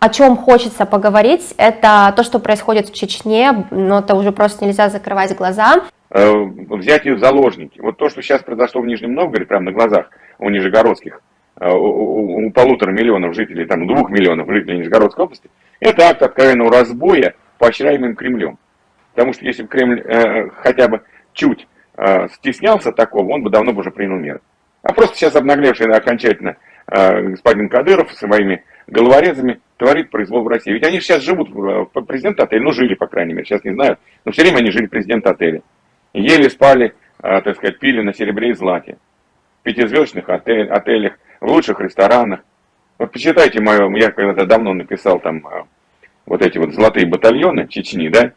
о чем хочется поговорить, это то, что происходит в Чечне, но это уже просто нельзя закрывать глаза. Э, взять их в заложники. Вот то, что сейчас произошло в Нижнем Новгороде, прямо на глазах у нижегородских, э, у, полутора миллионов жителей, там, двух миллионов жителей Нижегородской области, это акт откровенного разбоя, поощряемым Кремлем. Потому что если бы Кремль э, хотя бы чуть э, стеснялся такого, он бы давно бы уже принял меры. А просто сейчас обнаглевший окончательно э, господин Кадыров своими головорезами творит произвол в России. Ведь они сейчас живут, в президент отеля, ну жили, по крайней мере, сейчас не знаю, но все время они жили президент отеля. Ели, спали, э, так сказать, пили на серебре и злате. В пятизвездочных отель, отелях, в лучших ресторанах. Вот почитайте мое, я когда-то давно написал там э, вот эти вот золотые батальоны Чечни, да?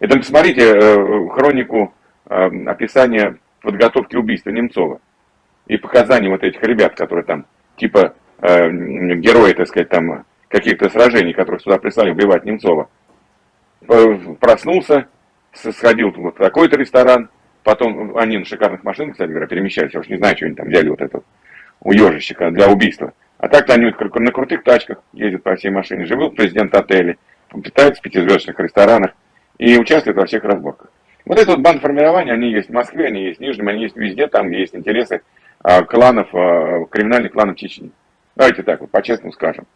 И там посмотрите э, хронику описания подготовки убийства Немцова и показания вот этих ребят, которые там типа герои, так сказать, там каких-то сражений, которых сюда прислали убивать Немцова. Проснулся, сходил в такой-то ресторан, потом они на шикарных машинах, кстати говоря, перемещались, я уж не знаю, что они там взяли вот этот у ежищика для убийства. А так-то они на крутых тачках ездят по всей машине, живут президент отеля, питаются в пятизвездочных ресторанах и участвуют во всех разборках. Вот это вот бандформирование, они есть в Москве, они есть в Нижнем, они есть везде, там есть интересы а, кланов, а, криминальных кланов Чечни. Давайте так вот, по-честному скажем.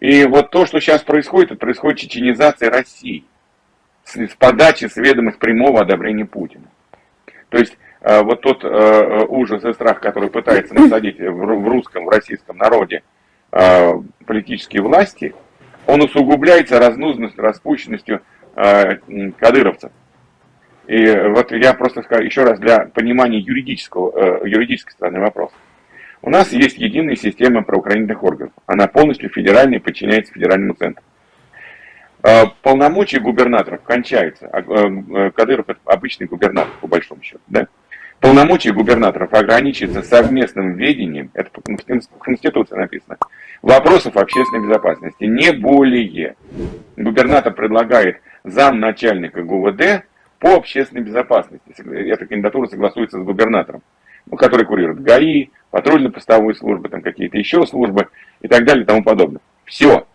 И вот то, что сейчас происходит, это происходит чеченизация России с, с подачи, с ведомых прямого одобрения Путина. То есть э, вот тот э, ужас и страх, который пытается насадить в, в русском, в российском народе э, политические власти, он усугубляется разнузностью, распущенностью э, кадыровцев. И вот я просто скажу еще раз для понимания юридического, э, юридической стороны вопроса. У нас есть единая система правоохранительных органов. Она полностью федеральная и подчиняется федеральному центру. А, полномочия губернаторов кончаются. А, э, Кадыров это обычный губернатор, по большому счету. Да? Полномочия губернаторов ограничиваются совместным ведением, это в Конституции написано, вопросов общественной безопасности. Не более. Губернатор предлагает замначальника ГУВД по общественной безопасности. Эта кандидатура согласуется с губернатором, ну, который курирует ГАИ, патрульно-постовой службы, там какие-то еще службы и так далее и тому подобное. Все.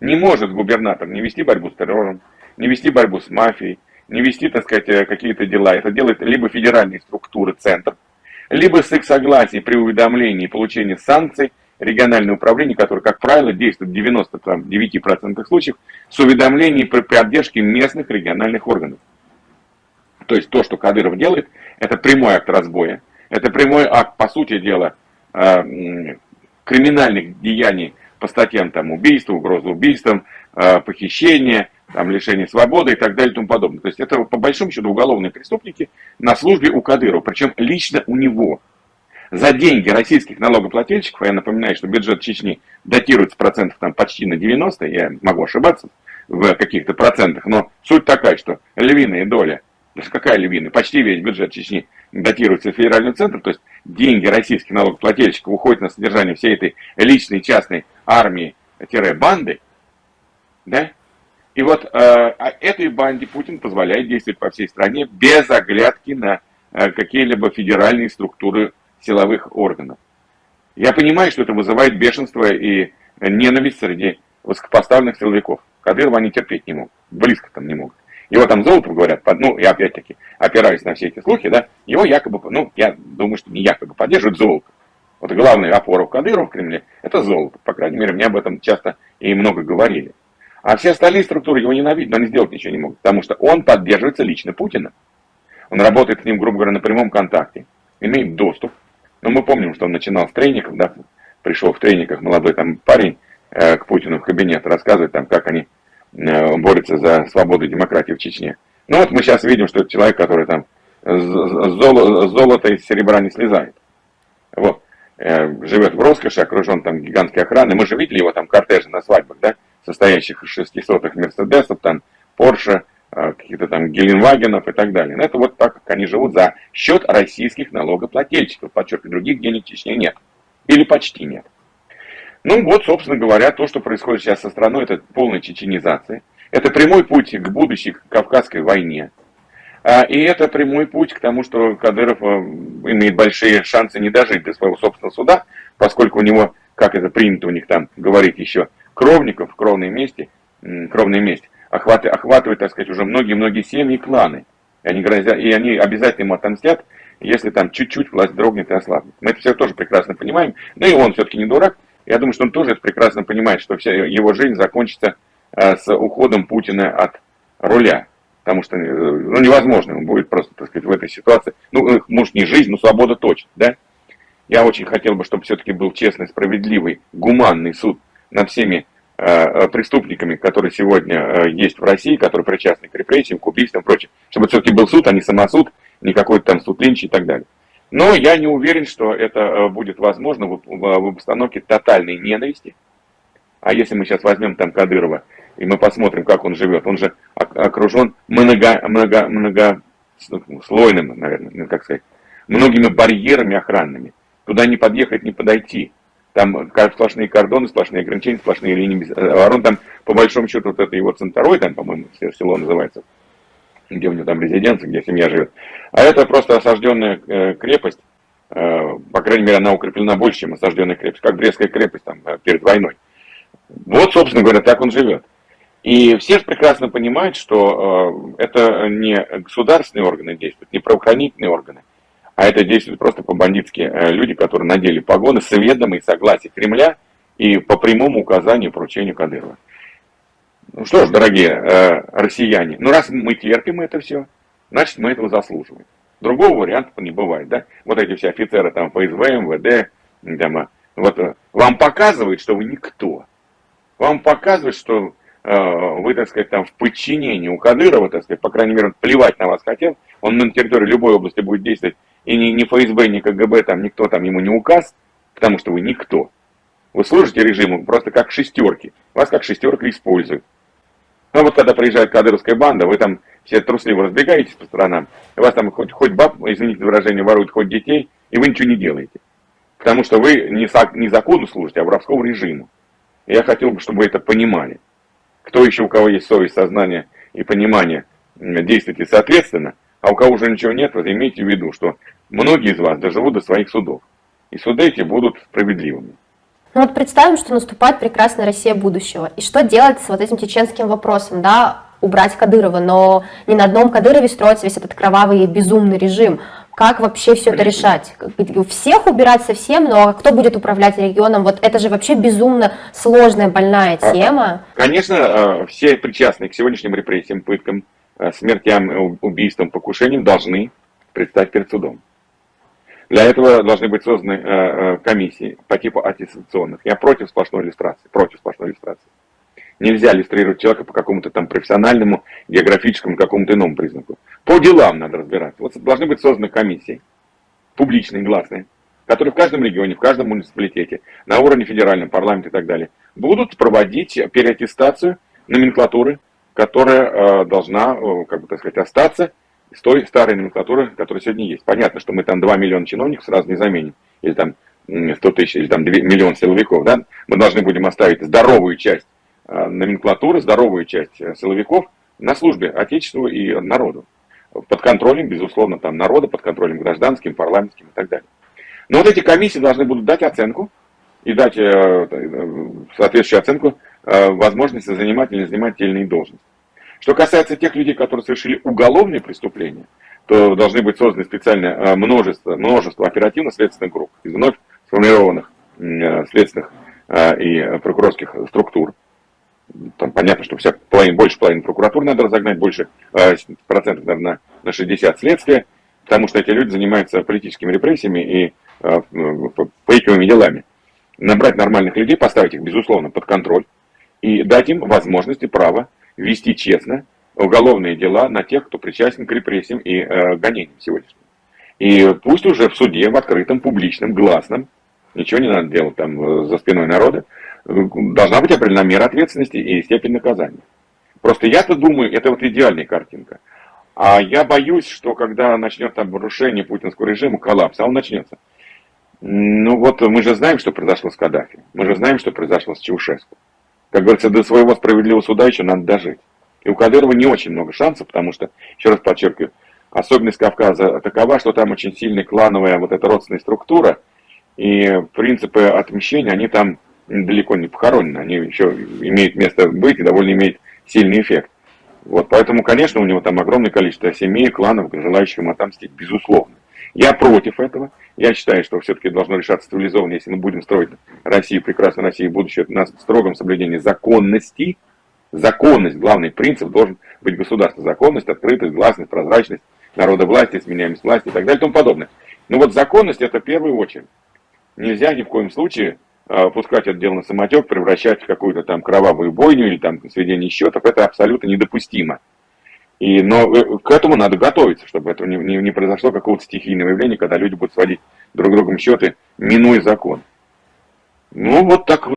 Не может губернатор не вести борьбу с террором, не вести борьбу с мафией, не вести, так сказать, э, какие-то дела. Это делает либо федеральные структуры, центр, либо с их согласия при уведомлении и получении санкций региональное управление, которое, как правило, действует в 99% случаев с уведомлением при поддержке местных региональных органов. То есть то, что Кадыров делает, это прямой акт разбоя, это прямой акт, по сути дела, э, криминальных деяний по статьям там, убийства, угрозы убийством, э, похищения, там, лишение свободы и так далее и тому подобное. То есть это по большому счету уголовные преступники на службе у Кадырова, причем лично у него. За деньги российских налогоплательщиков, я напоминаю, что бюджет Чечни датируется процентов там почти на 90, я могу ошибаться в каких-то процентах, но суть такая, что львиная доля даже какая львиная? Почти весь бюджет Чечни датируется федеральным центром, то есть деньги российских налогоплательщиков уходят на содержание всей этой личной частной армии-банды, да? И вот э, а этой банде Путин позволяет действовать по всей стране без оглядки на э, какие-либо федеральные структуры силовых органов. Я понимаю, что это вызывает бешенство и ненависть среди высокопоставленных силовиков. Кадырова они терпеть не могут, близко там не могут. Его там золото говорят, ну, и опять-таки, опираясь на все эти слухи, да, его якобы, ну, я думаю, что не якобы поддерживают золото. Вот главная опора Кадырова в Кремле – это золото. По крайней мере, мне об этом часто и много говорили. А все остальные структуры его ненавидят, но они сделать ничего не могут, потому что он поддерживается лично Путиным. Он работает с ним, грубо говоря, на прямом контакте, имеет доступ. Но мы помним, что он начинал с трейников, да, пришел в трейниках молодой там парень э, к Путину в кабинет, рассказывает там, как они борется за свободу и демократию в Чечне. Ну вот мы сейчас видим, что человек, который там золо, золото из серебра не слезает. Вот. Э, живет в роскоши, окружен там гигантской охраной. Мы же видели его там кортежи на свадьбах, да, состоящих из 600 Мерседесов, там, Порше, э, каких-то там Геленвагенов и так далее. Но ну, это вот так, как они живут за счет российских налогоплательщиков. Подчеркиваю, других денег в Чечне нет. Или почти нет. Ну вот, собственно говоря, то, что происходит сейчас со страной, это полная чеченизация. Это прямой путь к будущей Кавказской войне. А, и это прямой путь к тому, что Кадыров э, имеет большие шансы не дожить до своего собственного суда, поскольку у него, как это принято у них там говорить еще, кровников, кровной мести, кровной месть, охватывает, охватывает, так сказать, уже многие-многие семьи кланы. И они, грозят, и они обязательно ему отомстят, если там чуть-чуть власть дрогнет и ослабнет. Мы это все тоже прекрасно понимаем. Да и он все-таки не дурак. Я думаю, что он тоже прекрасно понимает, что вся его жизнь закончится э, с уходом Путина от руля. Потому что ну, невозможно, он будет просто, так сказать, в этой ситуации. Ну, э, может, не жизнь, но свобода точно, да? Я очень хотел бы, чтобы все-таки был честный, справедливый, гуманный суд над всеми э, э, преступниками, которые сегодня э, есть в России, которые причастны к репрессиям, к убийствам и прочее. Чтобы все-таки был суд, а не самосуд, не какой-то там суд Линч и так далее. Но я не уверен, что это э, будет возможно в, обстановке тотальной ненависти. А если мы сейчас возьмем там Кадырова, и мы посмотрим, как он живет, он же окружен много, много, много слойным, наверное, ну, как сказать, многими барьерами охранными. Туда не подъехать, не подойти. Там сплошные кордоны, сплошные ограничения, сплошные линии обороны. Там, по большому счету, вот это его центровой, там, по-моему, село называется, где у него там резиденция, где семья живет. А это просто осажденная э, крепость, э, по крайней мере, она укреплена больше, чем осажденная крепость, как Брестская крепость там, э, перед войной. Вот, собственно говоря, так он живет. И все же прекрасно понимают, что это не государственные органы действуют, не правоохранительные органы, а это действуют просто по-бандитски люди, которые надели погоны с ведомой согласия Кремля и по прямому указанию поручению Кадырова. Ну что ж, дорогие э, россияне, ну раз мы терпим это все, значит мы этого заслуживаем. Другого варианта не бывает, да? Вот эти все офицеры там ФСБ, МВД, там, э, вот э, вам показывают, что вы никто. Вам показывают, что э, вы, так сказать, там в подчинении у Кадырова, так сказать, по крайней мере, он плевать на вас хотел, он на территории любой области будет действовать и ни, ни ФСБ, ни КГБ, там никто там ему не указ, потому что вы никто. Вы служите режиму просто как шестерки. Вас как шестерка используют. Ну вот когда приезжает кадровская банда, вы там все трусливо разбегаетесь по сторонам, вас там хоть, хоть баб, извините за выражение, воруют, хоть детей, и вы ничего не делаете. Потому что вы не, не закону служите, а воровскому режиму. Я хотел бы, чтобы вы это понимали. Кто еще, у кого есть совесть, сознание и понимание, действуйте соответственно, а у кого уже ничего нет, вот имейте в виду, что многие из вас доживут до своих судов. И суды эти будут справедливыми. Ну вот представим, что наступает прекрасная Россия будущего. И что делать с вот этим чеченским вопросом, да, убрать Кадырова, но не на одном Кадырове строится весь этот кровавый безумный режим. Как вообще все это решать? Всех убирать совсем, но кто будет управлять регионом? Вот это же вообще безумно сложная, больная а, тема. Конечно, а, все причастные к сегодняшним репрессиям, пыткам, а, смертям, убийствам, покушениям должны предстать перед судом. Для этого должны быть созданы э, э, комиссии по типу аттестационных. Я против сплошной иллюстрации, против сплошной иллюстрации. Нельзя иллюстрировать человека по какому-то там профессиональному, географическому, какому-то иному признаку. По делам надо разбираться. Вот должны быть созданы комиссии, публичные, гласные, которые в каждом регионе, в каждом муниципалитете, на уровне федерального парламента и так далее, будут проводить переаттестацию номенклатуры, которая э, должна, как бы так сказать, остаться с той старой номенклатуры, которая сегодня есть. Понятно, что мы там 2 миллиона чиновников сразу не заменим, или там 100 тысяч, или там 2, миллион силовиков, да? Мы должны будем оставить здоровую часть э, номенклатуры, здоровую часть э, силовиков на службе Отечеству и народу. Под контролем, безусловно, там народа, под контролем гражданским, парламентским и так далее. Но вот эти комиссии должны будут дать оценку и дать э, соответствующую оценку возможности занимать или не занимать те или иные должности. Что касается тех людей, которые совершили уголовные преступления, то должны быть созданы специальное э, множество, множество оперативно-следственных групп из вновь сформированных э, следственных э, и прокурорских структур. Там понятно, что вся половина, больше половины прокуратуры надо разогнать, больше процентов, наверное, на 60 следствия, потому что эти люди занимаются политическими репрессиями и фейковыми делами. Набрать нормальных людей, поставить их, безусловно, под контроль и дать им возможность и право вести честно уголовные дела на тех, кто причастен к репрессиям и э, гонениям сегодняшним. И пусть уже в суде, в открытом, публичном, гласном, ничего не надо делать там э, за спиной народа, должна быть определена мера ответственности и степень наказания. Просто я-то думаю, это вот идеальная картинка. А я боюсь, что когда начнется обрушение путинского режима, коллапс, а он начнется. Ну вот мы же знаем, что произошло с Каддафи. Мы же знаем, что произошло с Чаушеску. Как говорится, до своего справедливого суда еще надо дожить. И у Кадырова не очень много шансов, потому что, еще раз подчеркиваю, особенность Кавказа такова, что там очень сильная клановая вот эта родственная структура, и принципы отмщения, они там далеко не похоронены, они еще имеют место быть и довольно имеют сильный эффект. Вот, поэтому, конечно, у него там огромное количество семей, кланов, желающих ему отомстить, безусловно. Я против этого. Я считаю, что все-таки должно решаться цивилизованно, если мы будем строить Россию, прекрасную Россию, будущее на строгом соблюдении законности. Законность, главный принцип должен быть государство. Законность, открытость, гласность, прозрачность, народовластие, сменяемость власти и так далее и тому подобное. Но вот законность это в первую очередь. Нельзя ни в коем случае э, пускать это дело на самотек, превращать в какую-то там кровавую бойню или там сведение счетов. Это абсолютно недопустимо. И, но э, к этому надо готовиться, чтобы это не, не, не произошло какого-то стихийного явления, когда люди будут сводить друг другом счеты, минуя закон. Ну, вот так вот.